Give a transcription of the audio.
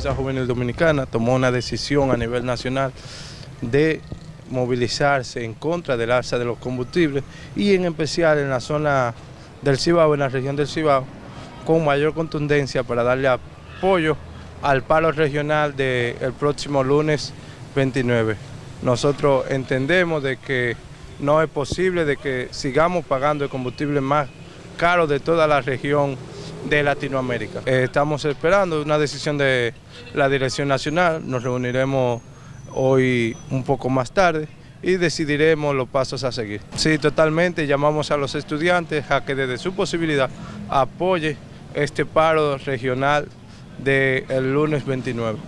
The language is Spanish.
Fuerza Juvenil Dominicana tomó una decisión a nivel nacional de movilizarse en contra del alza de los combustibles y en especial en la zona del Cibao, en la región del Cibao, con mayor contundencia para darle apoyo al paro regional del próximo lunes 29. Nosotros entendemos de que no es posible de que sigamos pagando el combustible más caro de toda la región de Latinoamérica. Eh, estamos esperando una decisión de la Dirección Nacional, nos reuniremos hoy un poco más tarde y decidiremos los pasos a seguir. Sí, totalmente, llamamos a los estudiantes a que desde su posibilidad apoye este paro regional del lunes 29.